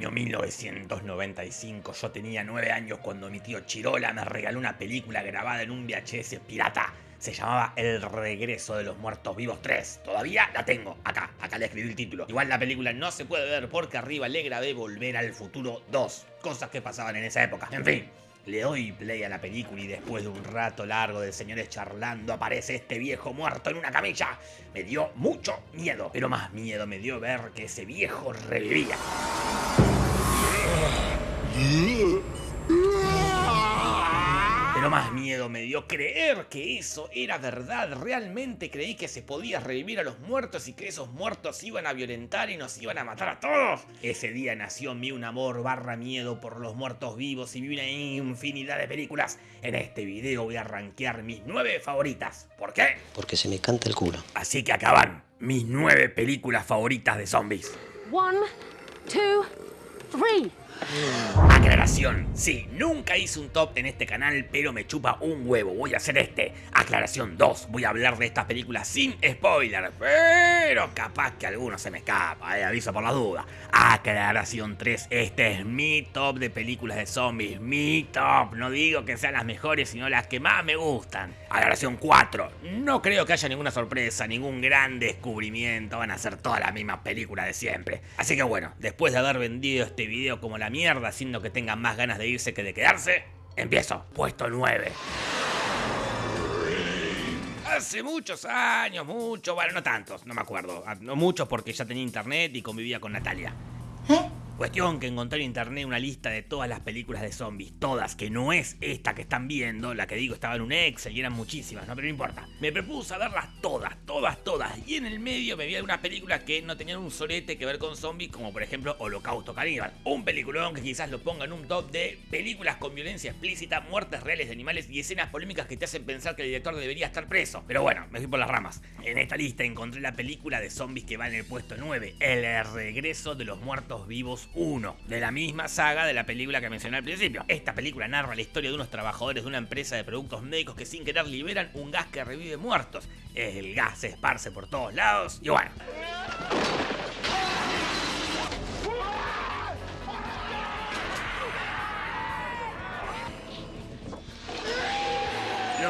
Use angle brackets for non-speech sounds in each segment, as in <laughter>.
año 1995. Yo tenía 9 años cuando mi tío Chirola me regaló una película grabada en un VHS pirata. Se llamaba El regreso de los muertos vivos 3. Todavía la tengo. Acá, acá le escribí el título. Igual la película no se puede ver porque arriba le grabé Volver al Futuro 2. Cosas que pasaban en esa época. En fin, le doy play a la película y después de un rato largo de señores charlando aparece este viejo muerto en una camilla. Me dio mucho miedo, pero más miedo me dio ver que ese viejo revivía. Pero más miedo me dio creer que eso era verdad. Realmente creí que se podía revivir a los muertos y que esos muertos iban a violentar y nos iban a matar a todos. Ese día nació en mí un amor barra miedo por los muertos vivos y vi una infinidad de películas. En este video voy a rankear mis nueve favoritas. ¿Por qué? Porque se me canta el culo. Así que acaban mis nueve películas favoritas de zombies. One, two, three. Aclaración, sí, nunca hice un top en este canal, pero me chupa un huevo, voy a hacer este. Aclaración 2, voy a hablar de estas películas sin spoiler, pero capaz que alguno se me escapa, eh, aviso por la duda. Aclaración 3, este es mi top de películas de zombies, mi top, no digo que sean las mejores, sino las que más me gustan. Aclaración 4, no creo que haya ninguna sorpresa, ningún gran descubrimiento, van a ser todas las mismas películas de siempre. Así que bueno, después de haber vendido este video como la mierda, haciendo que tengan más ganas de irse que de quedarse, empiezo. Puesto 9. Hace muchos años, muchos, bueno, no tantos, no me acuerdo. Ah, No muchos porque ya tenía internet y convivía con Natalia. Cuestión que encontré en internet una lista de todas las películas de zombies, todas, que no es esta que están viendo, la que digo estaba en un Excel y eran muchísimas, no, pero no importa. Me propuse a verlas todas, todas, todas, y en el medio me vi algunas películas que no tenían un solete que ver con zombies, como por ejemplo Holocausto Caníbal. Un peliculón que quizás lo ponga en un top de películas con violencia explícita, muertes reales de animales y escenas polémicas que te hacen pensar que el director debería estar preso. Pero bueno, me fui por las ramas. En esta lista encontré la película de zombies que va en el puesto 9, El regreso de los muertos vivos 1, de la misma saga de la película que mencioné al principio. Esta película narra la historia de unos trabajadores de una empresa de productos médicos que sin querer liberan un gas que revive muertos. El gas se esparce por todos lados y bueno.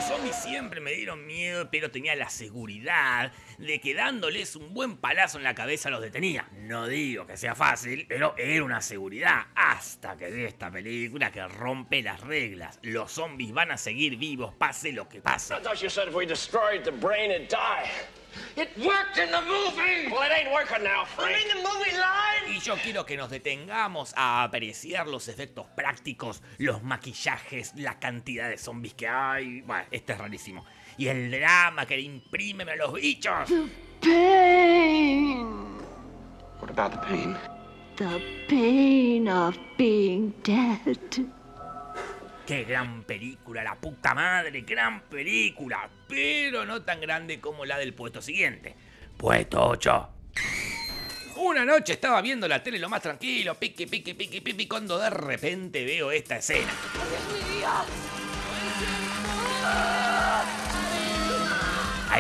Los zombies siempre me dieron miedo, pero tenía la seguridad de que dándoles un buen palazo en la cabeza los detenía. No digo que sea fácil, pero era una seguridad. Hasta que vi esta película que rompe las reglas. Los zombies van a seguir vivos, pase lo que pase. You the. It worked in the movie! Well, it ain't working now, Frank. mean, the movie line! Y yo quiero que nos detengamos a apreciar los efectos prácticos, los maquillajes, la cantidad de zombies que hay. Bueno, este es rarísimo. Y el drama que le imprimen a los bichos. Pain. What about the pain? The pain of being dead. Qué gran película, la puta madre, gran película. Pero no tan grande como la del puesto siguiente. Puesto 8. Una noche estaba viendo la tele lo más tranquilo, piqui, piqui, piqui, piqui, cuando de repente veo esta escena.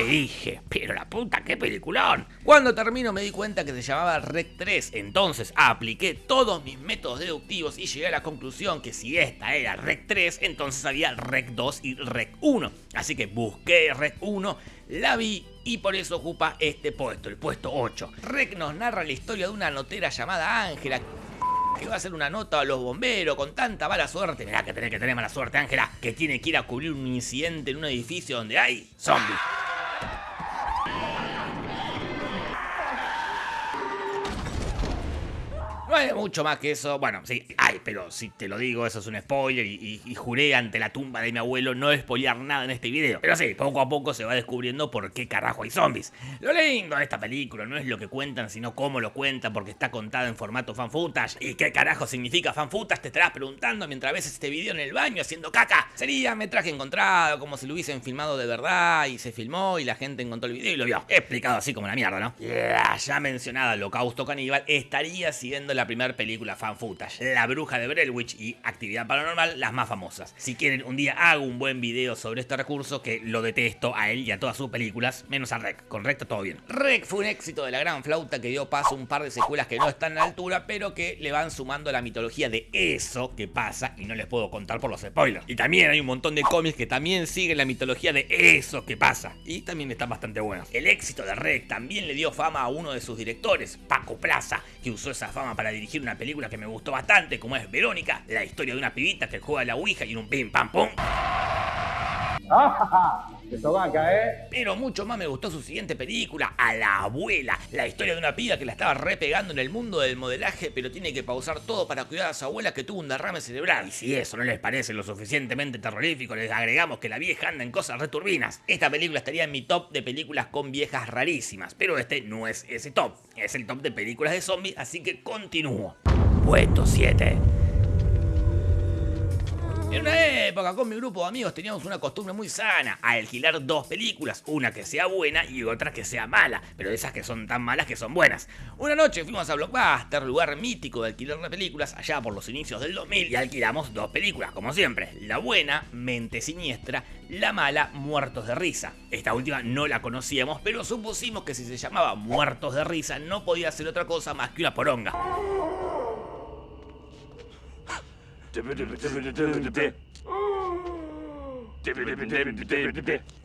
Ahí dije, pero la puta, qué peliculón. Cuando termino me di cuenta que se llamaba Rec 3, entonces apliqué todos mis métodos deductivos y llegué a la conclusión que si esta era Rec 3, entonces había Rec 2 y Rec 1. Así que busqué Rec 1, la vi y por eso ocupa este puesto, el puesto 8. Rec nos narra la historia de una notera llamada Ángela que va a hacer una nota a los bomberos con tanta mala suerte. Mirá que tener que tener mala suerte, Ángela, que tiene que ir a cubrir un incidente en un edificio donde hay zombies. No hay mucho más que eso. Bueno, sí, hay, pero si te lo digo, eso es un spoiler. Y, y- juré ante la tumba de mi abuelo no spoilear nada en este video. Pero sí, poco a poco se va descubriendo por qué carajo hay zombies. Lo lindo de esta película no es lo que cuentan, sino cómo lo cuentan, porque está contada en formato fan footage. ¿Y qué carajo significa fan? Te estarás preguntando mientras ves este video en el baño haciendo caca. Sería metraje encontrado, como si lo hubiesen filmado de verdad y se filmó y la gente encontró el video y lo vio. Explicado así como la mierda, ¿no? La ya mencionada Holocausto Caníbal estaría siguiendo la la primera película fan footage, La Bruja de Brelwich y Actividad Paranormal, las más famosas. Si quieren, un día hago un buen video sobre este recurso que lo detesto a él y a todas sus películas, menos a Rec. Con Rec todo bien. Rec fue un éxito de la gran flauta que dio paso a un par de secuelas que no están a la altura, pero que le van sumando la mitología de eso que pasa y no les puedo contar por los spoilers. Y también hay un montón de cómics que también siguen la mitología de eso que pasa y también están bastante buenos. El éxito de Rec también le dio fama a uno de sus directores, Paco Plaza, que usó esa fama para dirigir una película que me gustó bastante, como es Verónica, la historia de una pibita que juega a la Ouija y un pim pam pum. <laughs> ¿eh? Pero mucho más me gustó su siguiente película, A la abuela, la historia de una piba que la estaba repegando en el mundo del modelaje, pero tiene que pausar todo para cuidar a su abuela que tuvo un derrame cerebral. Y si eso no les parece lo suficientemente terrorífico, les agregamos que la vieja anda en cosas returbinas. Esta película estaría en mi top de películas con viejas rarísimas, pero este no es ese top, es el top de películas de zombies, así que continúo. Puesto 7. En una época con mi grupo de amigos teníamos una costumbre muy sana, alquilar dos películas, una que sea buena y otra que sea mala, pero esas que son tan malas que son buenas. Una noche fuimos a Blockbuster, lugar mítico de alquilar de películas, allá por los inicios del 2000, y alquilamos dos películas, como siempre. La buena, Mente Siniestra, la mala, Muertos de Risa. Esta última no la conocíamos, pero supusimos que si se llamaba Muertos de Risa no podía ser otra cosa más que una poronga.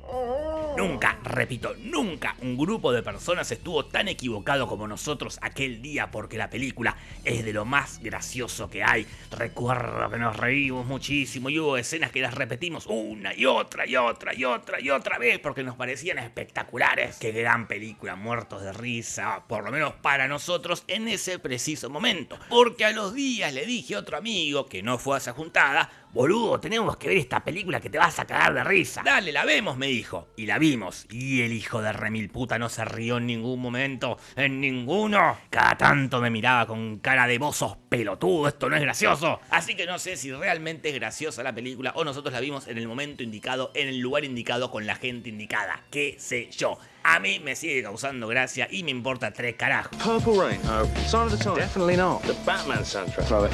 Oh. Nunca, repito, nunca un grupo de personas estuvo tan equivocado como nosotros aquel día porque la película es de lo más gracioso que hay. Recuerdo que nos reímos muchísimo y hubo escenas que las repetimos una y otra y otra y otra y otra vez porque nos parecían espectaculares. Qué gran película, muertos de risa, por lo menos para nosotros en ese preciso momento. Porque a los días le dije a otro amigo que no fue a esa juntada, Boludo, tenemos que ver esta película que te vas a cagar de risa. Dale, la vemos, me dijo. Y la vimos. Y el hijo de remil puta no se rió en ningún momento. En ninguno. Cada tanto me miraba con cara de bozos pelotudo, esto no es gracioso. Así que no sé si realmente es graciosa la película o nosotros la vimos en el momento indicado, en el lugar indicado, con la gente indicada. Qué sé yo. A mí me sigue causando gracia y me importa tres carajos. Purple Rain. No. Sign of the Times. Definitely not. The Batman soundtrack.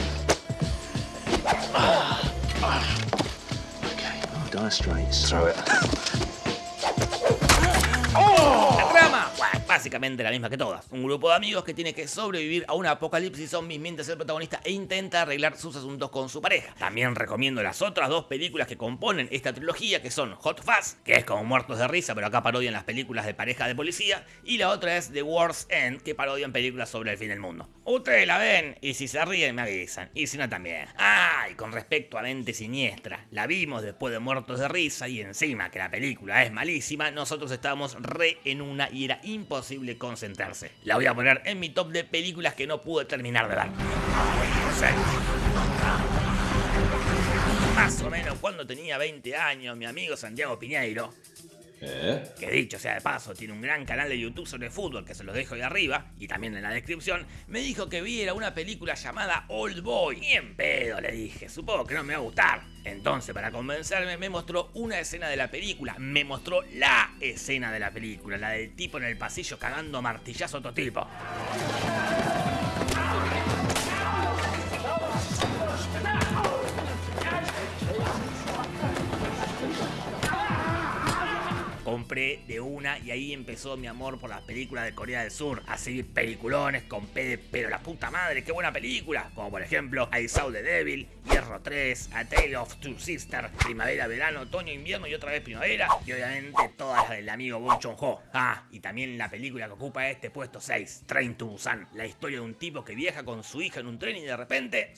It. Okay. Oh, Dire Straits. Throw it. Oh! La trama, bueno, básicamente la misma que todas. Un grupo de amigos que tiene que sobrevivir a un apocalipsis zombie mientras el protagonista intenta arreglar sus asuntos con su pareja. También recomiendo las otras dos películas que componen esta trilogía, que son Hot Fuzz, que es como Muertos de Risa, pero acá parodian las películas de pareja de policía, y la otra es The World's End, que parodian películas sobre el fin del mundo. Ustedes la ven, y si se ríen me avisan, y si no también. Ah, y con respecto a Mente Siniestra, la vimos después de Muertos de Risa, y encima que la película es malísima, nosotros estábamos re en una y era imposible concentrarse. La voy a poner en mi top de películas que no pude terminar de ver. Más o menos cuando tenía 20 años, mi amigo Santiago Piñeiro, que dicho sea de paso, tiene un gran canal de YouTube sobre fútbol que se los dejo ahí arriba y también en la descripción, me dijo que viera una película llamada Old Boy. Y en pedo le dije, supongo que no me va a gustar. Entonces, para convencerme, me mostró una escena de la película. Me mostró la escena de la película, la del tipo en el pasillo cagando martillazo a otro tipo. De una y ahí empezó mi amor por las películas de Corea del Sur. Así, peliculones con P de pero la puta madre, qué buena película. Como por ejemplo I Saw the Devil, Hierro 3, A Tale of Two Sisters, Primavera, Verano, Otoño, Invierno y otra vez Primavera. Y obviamente todas las del amigo Bon Chon Ho. Ah, y también la película que ocupa este puesto 6, Train to Busan. La historia de un tipo que viaja con su hija en un tren y de repente...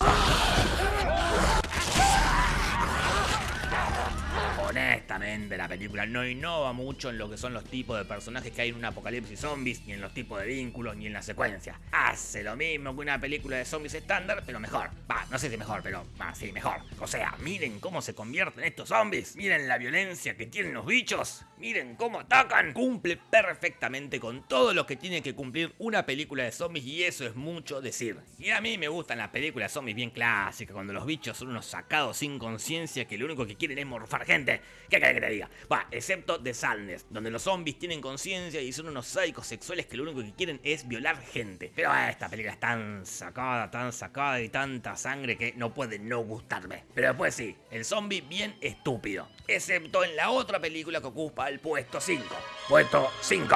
La película no innova mucho en lo que son los tipos de personajes que hay en un apocalipsis zombies, ni en los tipos de vínculos, ni en la secuencia. Hace lo mismo que una película de zombies estándar, pero mejor. Va, no sé si mejor, pero va, sí, mejor. O sea, miren cómo se convierten estos zombies. Miren la violencia que tienen los bichos. Miren cómo atacan. Cumple perfectamente con todo lo que tiene que cumplir una película de zombies y eso es mucho decir. Y a mí me gustan las películas zombies bien clásicas, cuando los bichos son unos sacados sin conciencia que lo único que quieren es morfar gente. ¿Qué querés que te diga? Va, excepto The Sadness, donde los zombies tienen conciencia y son unos sádicos sexuales que lo único que quieren es violar gente. Pero esta película es tan sacada, tan sacada y tanta sangre que no puede no gustarme. Pero después sí, el zombie bien estúpido. Excepto en la otra película que ocupa el puesto 5. Puesto 5.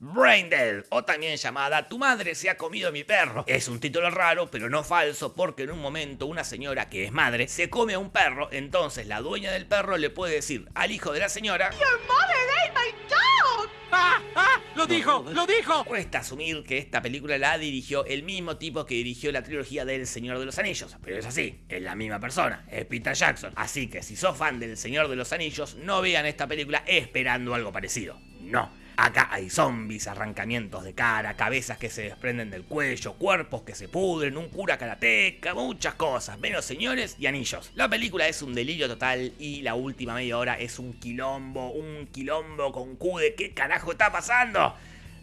Brain Dead, o también llamada Tu madre se ha comido mi perro. Es un título raro, pero no falso, porque en un momento una señora que es madre se come a un perro, entonces la dueña del perro le puede decir al hijo de la señora Your mother ate my dog! ¡Ah! <laughs> ¡Ah! ¡Lo dijo! ¡Lo dijo! Cuesta asumir que esta película la dirigió el mismo tipo que dirigió la trilogía del Señor de los Anillos, pero es así, es la misma persona, es Peter Jackson. Así que si sos fan del Señor de los Anillos, no vean esta película esperando algo parecido. No. Acá hay zombies, arrancamientos de cara, cabezas que se desprenden del cuello, cuerpos que se pudren, un cura karateca, muchas cosas, menos señores y anillos. La película es un delirio total y la última media hora es un quilombo, un quilombo con Q de qué carajo está pasando.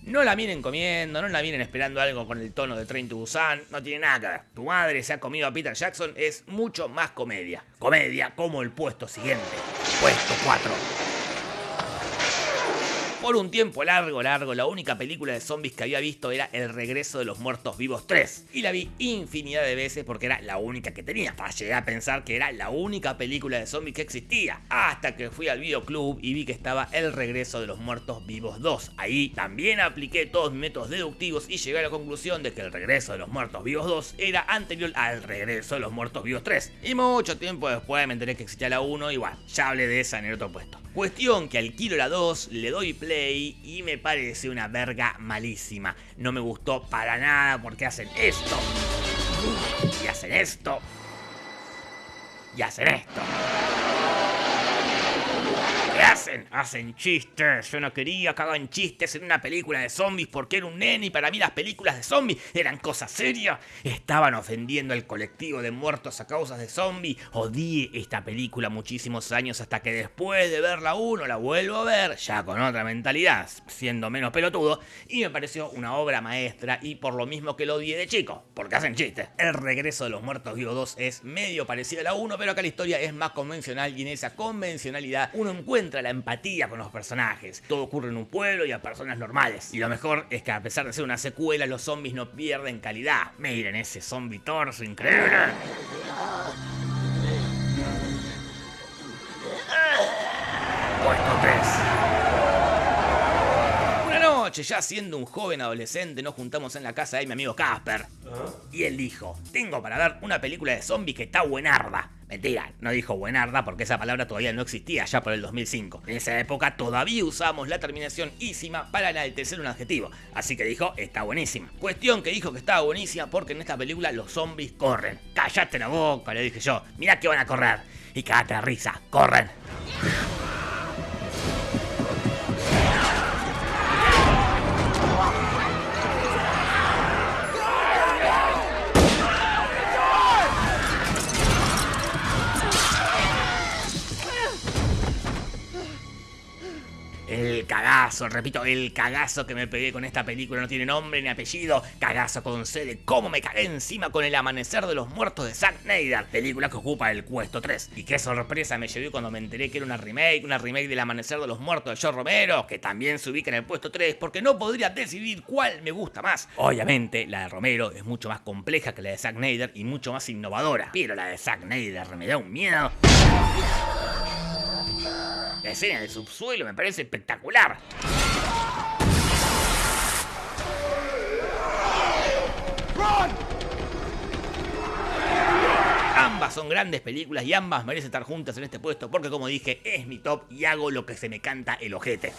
No la miren comiendo, no la miren esperando algo con el tono de Train to Busan, no tiene nada que ver. Tu madre se ha comido a Peter Jackson es mucho más comedia. Comedia como el puesto siguiente. Puesto 4. Por un tiempo largo, largo, la única película de zombies que había visto era El regreso de los muertos vivos 3. Y la vi infinidad de veces porque era la única que tenía. Hasta llegué a pensar que era la única película de zombies que existía. Hasta que fui al videoclub y vi que estaba El regreso de los muertos vivos 2. Ahí también apliqué todos mis métodos deductivos y llegué a la conclusión de que El regreso de los muertos vivos 2 era anterior al regreso de los muertos vivos 3. Y mucho tiempo después me enteré que existía la 1 y bueno, ya hablé de esa en el otro puesto. Cuestión que alquilo la 2, le doy play y me parece una verga malísima. No me gustó para nada porque hacen esto. Y hacen esto. Y hacen esto. ¿Qué hacen? Hacen chistes. Yo no quería que hagan chistes en una película de zombies porque era un nene y para mí las películas de zombies eran cosas serias. Estaban ofendiendo al colectivo de muertos a causas de zombies. Odié esta película muchísimos años hasta que después de verla uno la vuelvo a ver, ya con otra mentalidad, siendo menos pelotudo, y me pareció una obra maestra y por lo mismo que lo odié de chico, porque hacen chistes. El regreso de los muertos vivos 2 es medio parecido a la 1, pero acá la historia es más convencional y en esa convencionalidad uno encuentra la empatía con los personajes. Todo ocurre en un pueblo y a personas normales. Y lo mejor es que a pesar de ser una secuela, los zombies no pierden calidad. Miren ese zombie torso increíble. Noche, ya siendo un joven adolescente, nos juntamos en la casa de mi amigo Casper. Y él dijo, tengo para ver una película de zombies que está buenarda. Mentira, no dijo buenarda porque esa palabra todavía no existía ya por el 2005. En esa época todavía usamos la terminación ísima para enaltecer un adjetivo. Así que dijo, está buenísima. Cuestión que dijo que estaba buenísima porque en esta película los zombies corren. Cállate la boca, le dije yo. Mirá que van a correr. Y cagate risa, corren. Cagazo, repito, el cagazo que me pegué con esta película no tiene nombre ni apellido. Cagazo con C de cómo me cagué encima con el amanecer de los muertos de Zack Snyder, película que ocupa el puesto 3. Y qué sorpresa me llevé cuando me enteré que era una remake, una remake del amanecer de los muertos de George Romero, que también se ubica en el puesto 3 porque no podría decidir cuál me gusta más. Obviamente, la de Romero es mucho más compleja que la de Zack Snyder y mucho más innovadora, pero la de Zack Snyder me da un miedo. La escena del subsuelo me parece espectacular. Ambas son grandes películas y ambas merecen estar juntas en este puesto porque como dije, es mi top y hago lo que se me canta el ojete.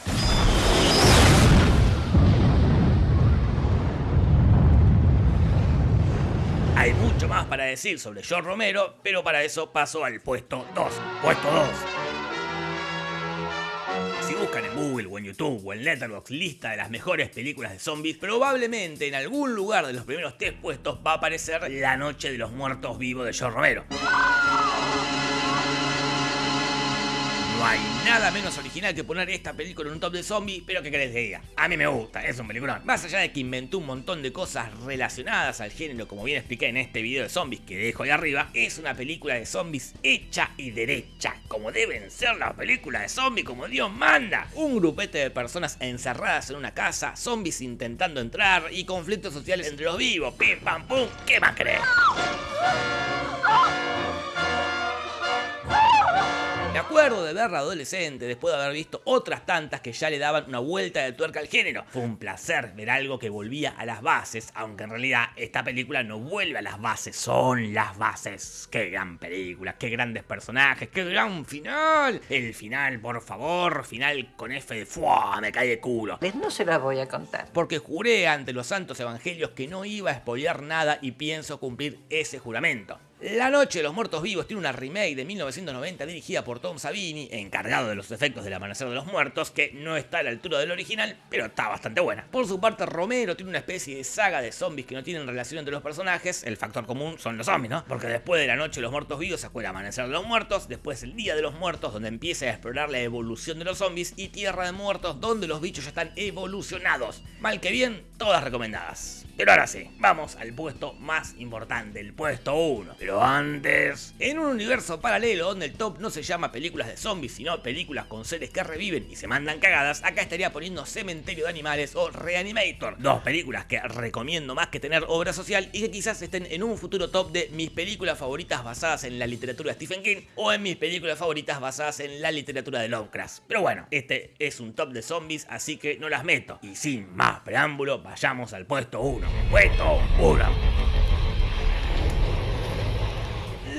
Hay mucho más para decir sobre George Romero, pero para eso paso al puesto 2. Puesto 2. Buscan en Google o en YouTube o en Letterboxd lista de las mejores películas de zombies, probablemente en algún lugar de los primeros tres puestos va a aparecer La Noche de los Muertos Vivos de George Romero. No hay nada menos original que poner esta película en un top de zombies, pero que querés que diga. A mí me gusta, es un peliculón. Más allá de que inventó un montón de cosas relacionadas al género, como bien expliqué en este video de zombies que dejo ahí arriba, es una película de zombies hecha y derecha, como deben ser las películas de zombies, como Dios manda. Un grupete de personas encerradas en una casa, zombies intentando entrar y conflictos sociales entre los vivos. Pim pam pum, ¿qué más crees? Acuerdo de verla adolescente después de haber visto otras tantas que ya le daban una vuelta de tuerca al género. Fue un placer ver algo que volvía a las bases, aunque en realidad esta película no vuelve a las bases, son las bases. Qué gran película, qué grandes personajes, qué gran final. El final, por favor, final con F de ¡Fua! Me cae de culo. No se la voy a contar. Porque juré ante los santos evangelios que no iba a spoilear nada y pienso cumplir ese juramento. La Noche de los Muertos Vivos tiene una remake de 1990 dirigida por Tom Savini, encargado de los efectos del Amanecer de los Muertos, que no está a la altura del original, pero está bastante buena. Por su parte, Romero tiene una especie de saga de zombies que no tienen relación entre los personajes, el factor común son los zombies, ¿no? Porque después de La Noche de los Muertos Vivos sacó el Amanecer de los Muertos, después el Día de los Muertos, donde empieza a explorar la evolución de los zombies, y Tierra de Muertos, donde los bichos ya están evolucionados. Mal que bien, todas recomendadas. Pero ahora sí, vamos al puesto más importante, el puesto 1. Pero antes, en un universo paralelo donde el top no se llama películas de zombies, sino películas con seres que reviven y se mandan cagadas, acá estaría poniendo Cementerio de Animales o Reanimator. Dos películas que recomiendo más que tener obra social y que quizás estén en un futuro top de mis películas favoritas basadas en la literatura de Stephen King o en mis películas favoritas basadas en la literatura de Lovecraft. Pero bueno, este es un top de zombies, así que no las meto. Y sin más preámbulo, vayamos al puesto 1. Puesto 1.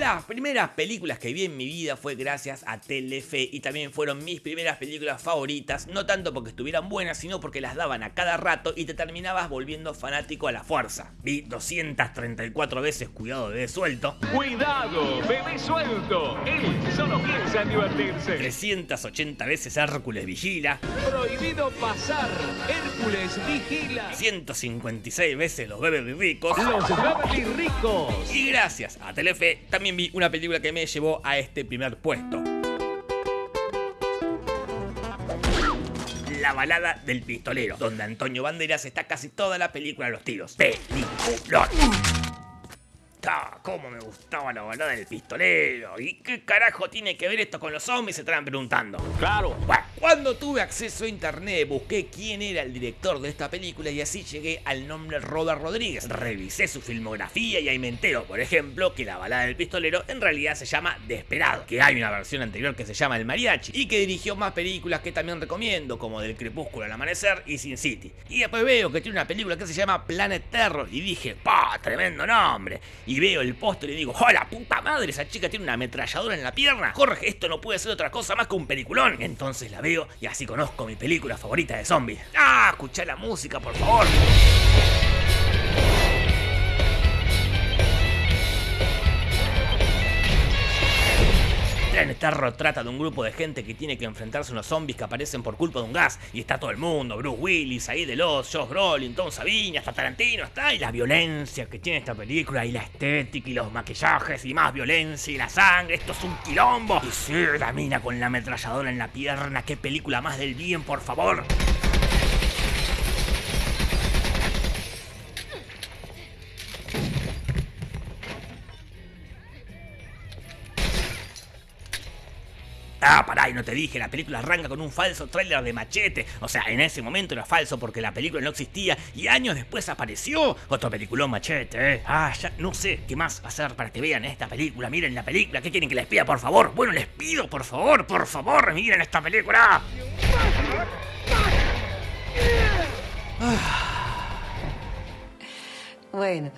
Las primeras películas que vi en mi vida fue gracias a Telefe y también fueron mis primeras películas favoritas, no tanto porque estuvieran buenas, sino porque las daban a cada rato y te terminabas volviendo fanático a la fuerza. Vi 234 veces Cuidado Bebé Suelto. ¡Cuidado, bebé suelto! Él solo piensa en divertirse. 380 veces Hércules Vigila. Prohibido pasar. Hércules vigila. 156 veces Los Bebés Ricos. Los Beverly Ricos. Y gracias a Telefe también una película que me llevó a este primer puesto. La balada del pistolero, donde Antonio Banderas está casi toda la película a los tiros. Peliculón. Ah, cómo me gustaba la balada del pistolero. ¿Y qué carajo tiene que ver esto con los zombies? Se estarán preguntando. Claro. Bueno, cuando tuve acceso a internet busqué quién era el director de esta película y así llegué al nombre Robert Rodríguez. Revisé su filmografía y ahí me entero, por ejemplo, que la balada del pistolero en realidad se llama Desperado, que hay una versión anterior que se llama El Mariachi y que dirigió más películas que también recomiendo, como Del Crepúsculo al Amanecer y Sin City. Y después veo que tiene una película que se llama Planet Terror y dije, ¡pa! Tremendo nombre. Y veo el póster y digo, ¡hola puta madre! Esa chica tiene una ametralladora en la pierna. Jorge, esto no puede ser otra cosa más que un peliculón. Entonces la veo y así conozco mi película favorita de zombies. ¡Ah! Escucha la música, por favor. Planet Terror trata de un grupo de gente que tiene que enfrentarse a unos zombies que aparecen por culpa de un gas. Y está todo el mundo, Bruce Willis, ahí de Josh Brolin, Tom Savini, hasta Tarantino está. Y la violencia que tiene esta película, y la estética, y los maquillajes, y más violencia, y la sangre. Esto es un quilombo. Y sí, la mina con la ametralladora en la pierna. Qué película más del bien, por favor. Ah, pará, y no te dije, la película arranca con un falso tráiler de machete. O sea, en ese momento era falso porque la película no existía y años después apareció otro peliculón machete. ¿eh? Ah, ya no sé qué más hacer para que vean esta película. Miren la película, ¿qué quieren que les pida, por favor? Bueno, les pido, por favor, por favor, miren esta película. Bueno,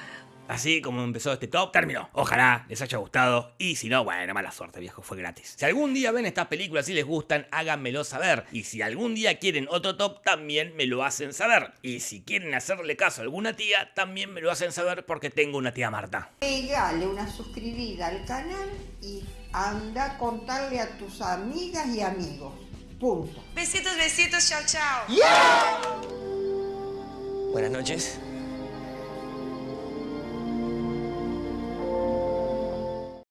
Así como empezó este top, terminó. Ojalá les haya gustado. Y si no, bueno, mala suerte, viejo, fue gratis. Si algún día ven estas películas y les gustan, háganmelo saber. Y si algún día quieren otro top, también me lo hacen saber. Y si quieren hacerle caso a alguna tía, también me lo hacen saber porque tengo una tía Marta. Pegale una suscribida al canal y anda a contarle a tus amigas y amigos. Punto. Besitos, besitos, chao, chao. Buenas noches.